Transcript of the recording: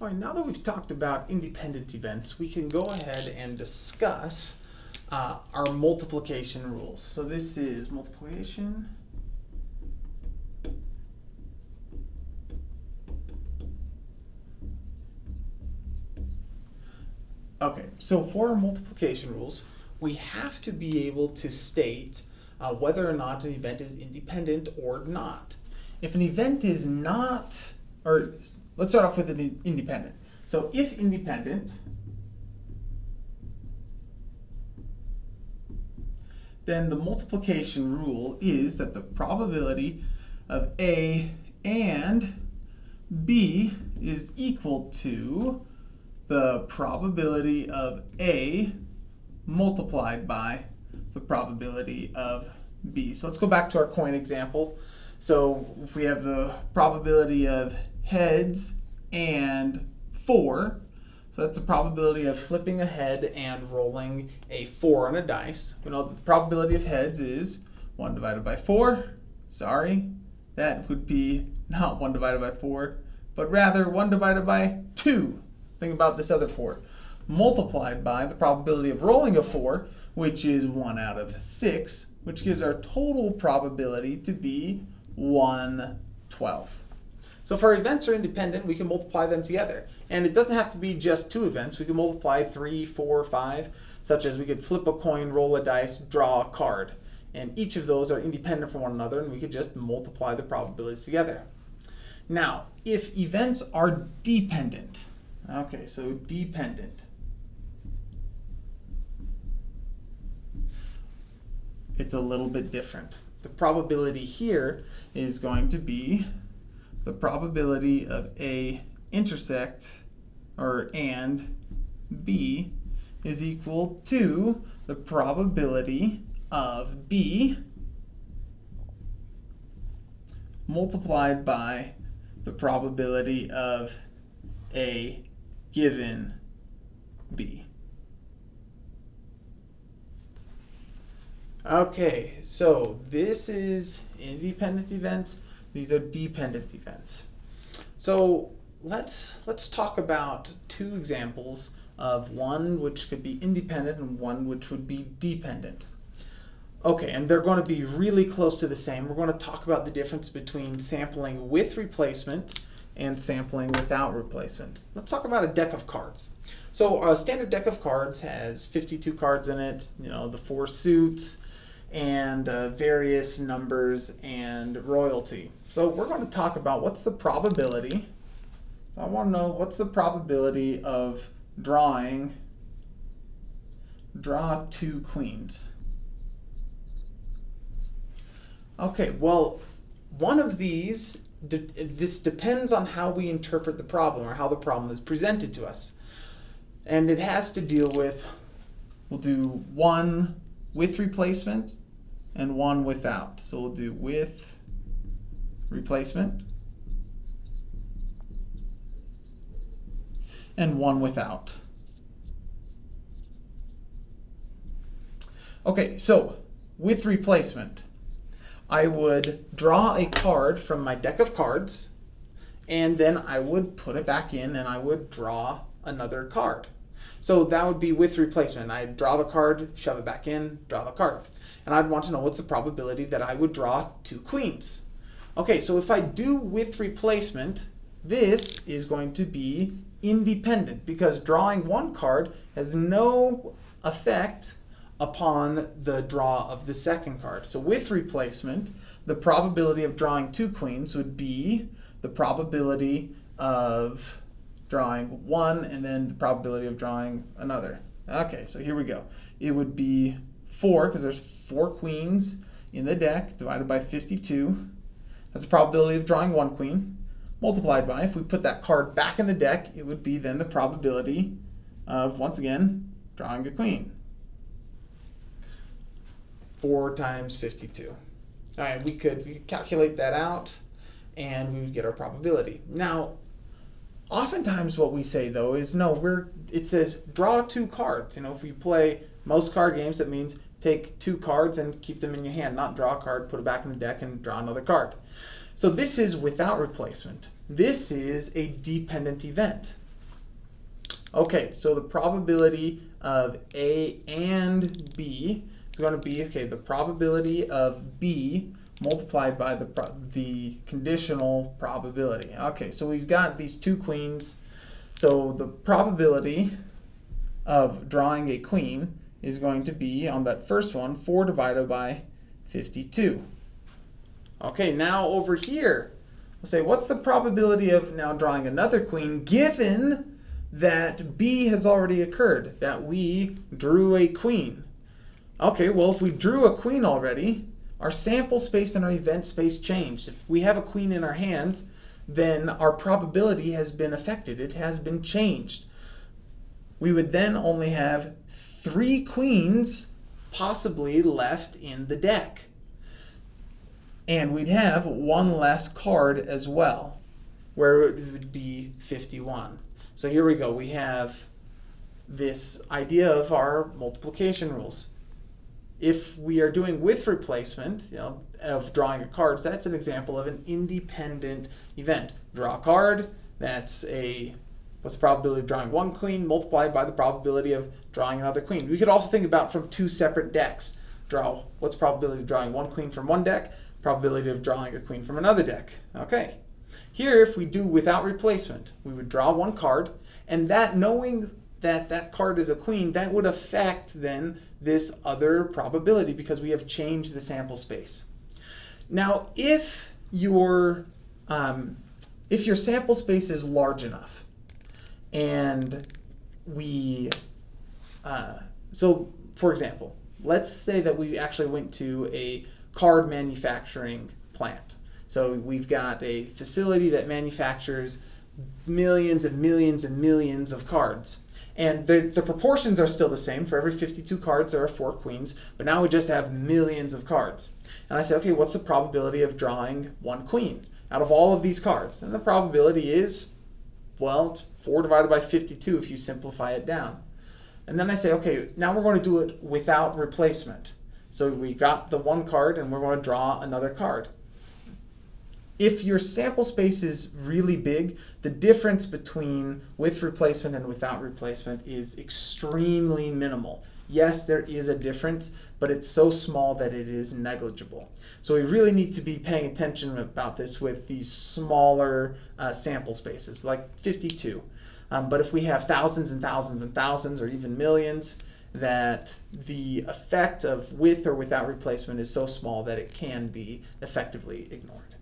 All right, now that we've talked about independent events, we can go ahead and discuss uh, our multiplication rules. So this is multiplication. Okay, so for our multiplication rules, we have to be able to state uh, whether or not an event is independent or not. If an event is not, or let's start off with an independent. So if independent, then the multiplication rule is that the probability of A and B is equal to the probability of A multiplied by the probability of B. So let's go back to our coin example. So if we have the probability of heads and 4, so that's the probability of flipping a head and rolling a 4 on a dice. We know the probability of heads is 1 divided by 4. Sorry, that would be not 1 divided by 4, but rather 1 divided by 2. Think about this other 4. Multiplied by the probability of rolling a 4, which is 1 out of 6, which gives our total probability to be 1 12. So if our events are independent, we can multiply them together. And it doesn't have to be just two events. We can multiply three, four, five, such as we could flip a coin, roll a dice, draw a card. And each of those are independent from one another, and we could just multiply the probabilities together. Now, if events are dependent, okay, so dependent, it's a little bit different. The probability here is going to be the probability of A intersect, or and B is equal to the probability of B multiplied by the probability of A given B. Okay, so this is independent events. These are dependent events. So let's let's talk about two examples of one which could be independent and one which would be dependent. Okay, and they're going to be really close to the same. We're going to talk about the difference between sampling with replacement and sampling without replacement. Let's talk about a deck of cards. So a standard deck of cards has 52 cards in it, you know, the four suits, and uh, various numbers and royalty. So we're going to talk about what's the probability. So I want to know what's the probability of drawing, draw two queens. Okay, well, one of these, de this depends on how we interpret the problem or how the problem is presented to us. And it has to deal with, we'll do one with replacement and one without. So we'll do with replacement and one without. Okay, so with replacement, I would draw a card from my deck of cards and then I would put it back in and I would draw another card. So that would be with replacement. I'd draw the card, shove it back in, draw the card. And I'd want to know what's the probability that I would draw two queens. Okay, so if I do with replacement, this is going to be independent because drawing one card has no effect upon the draw of the second card. So with replacement, the probability of drawing two queens would be the probability of drawing one and then the probability of drawing another. Okay, so here we go. It would be 4, because there's 4 queens in the deck, divided by 52. That's the probability of drawing one queen, multiplied by, if we put that card back in the deck, it would be then the probability of, once again, drawing a queen. 4 times 52. All right, we could, we could calculate that out, and we would get our probability. Now, Oftentimes what we say though is no, we're it says draw two cards. You know, if we play most card games, that means take two cards and keep them in your hand, not draw a card, put it back in the deck and draw another card. So this is without replacement. This is a dependent event. Okay, so the probability of A and B is going to be, okay, the probability of B multiplied by the, the conditional probability. Okay, so we've got these two queens. So the probability of drawing a queen is going to be, on that first one, 4 divided by 52. Okay, now over here, we'll say, what's the probability of now drawing another queen given that B has already occurred, that we drew a queen? Okay, well, if we drew a queen already, our sample space and our event space changed. If we have a queen in our hands, then our probability has been affected. It has been changed. We would then only have three queens possibly left in the deck. And we'd have one less card as well, where it would be 51. So here we go. We have this idea of our multiplication rules. If we are doing with replacement you know, of drawing of cards, that's an example of an independent event. Draw a card, that's a what's the probability of drawing one queen multiplied by the probability of drawing another queen. We could also think about from two separate decks. Draw what's the probability of drawing one queen from one deck, probability of drawing a queen from another deck. Okay. Here, if we do without replacement, we would draw one card, and that knowing that that card is a queen, that would affect then this other probability because we have changed the sample space. Now, if your um, if your sample space is large enough, and we, uh, so for example, let's say that we actually went to a card manufacturing plant. So we've got a facility that manufactures millions and millions and millions of cards. And the, the proportions are still the same. For every 52 cards, there are four queens. But now we just have millions of cards. And I say, okay, what's the probability of drawing one queen out of all of these cards? And the probability is, well, it's 4 divided by 52 if you simplify it down. And then I say, okay, now we're going to do it without replacement. So we got the one card and we're going to draw another card. If your sample space is really big, the difference between with replacement and without replacement is extremely minimal. Yes, there is a difference, but it's so small that it is negligible. So we really need to be paying attention about this with these smaller uh, sample spaces, like 52. Um, but if we have thousands and thousands and thousands, or even millions, that the effect of with or without replacement is so small that it can be effectively ignored.